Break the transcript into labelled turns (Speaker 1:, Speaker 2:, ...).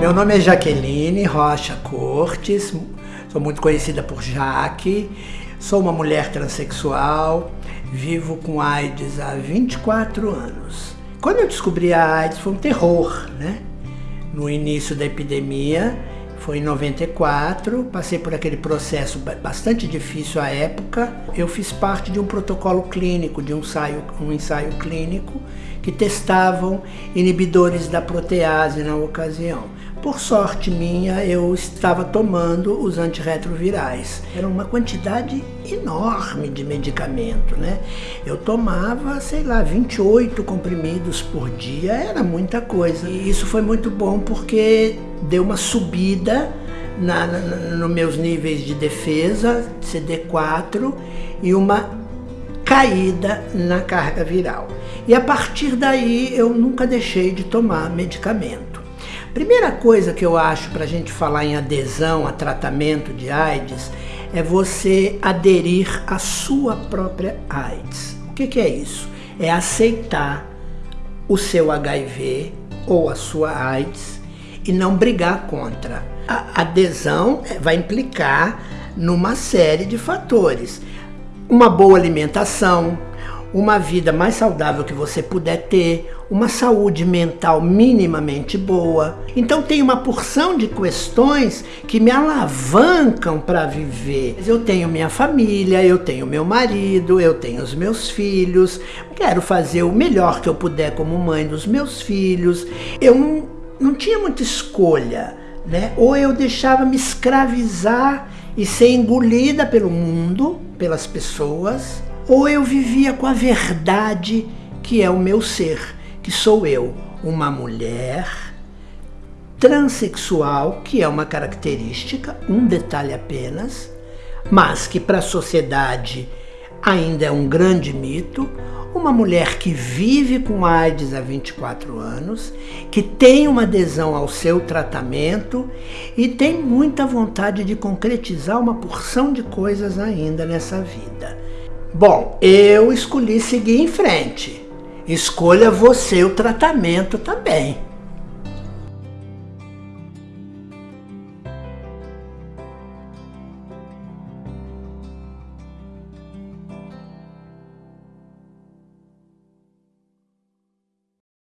Speaker 1: Meu nome é Jaqueline Rocha Cortes, sou muito conhecida por Jaque, sou uma mulher transexual, vivo com AIDS há 24 anos. Quando eu descobri a AIDS foi um terror, né? No início da epidemia, foi em 94, passei por aquele processo bastante difícil à época. Eu fiz parte de um protocolo clínico, de um ensaio, um ensaio clínico, que testavam inibidores da protease na ocasião. Por sorte minha, eu estava tomando os antirretrovirais. Era uma quantidade enorme de medicamento, né? Eu tomava, sei lá, 28 comprimidos por dia, era muita coisa. E isso foi muito bom porque deu uma subida na, na, nos meus níveis de defesa, CD4, e uma caída na carga viral. E a partir daí eu nunca deixei de tomar medicamento. Primeira coisa que eu acho para a gente falar em adesão a tratamento de AIDS é você aderir à sua própria AIDS. O que, que é isso? É aceitar o seu HIV ou a sua AIDS e não brigar contra. A adesão vai implicar numa série de fatores. Uma boa alimentação, uma vida mais saudável que você puder ter, uma saúde mental minimamente boa. Então tem uma porção de questões que me alavancam para viver. Eu tenho minha família, eu tenho meu marido, eu tenho os meus filhos, quero fazer o melhor que eu puder como mãe dos meus filhos. Eu não tinha muita escolha, né? Ou eu deixava me escravizar e ser engolida pelo mundo, pelas pessoas, ou eu vivia com a verdade que é o meu ser, que sou eu, uma mulher transexual, que é uma característica, um detalhe apenas, mas que para a sociedade ainda é um grande mito, uma mulher que vive com AIDS há 24 anos, que tem uma adesão ao seu tratamento e tem muita vontade de concretizar uma porção de coisas ainda nessa vida. Bom, eu escolhi seguir em frente. Escolha você o tratamento também.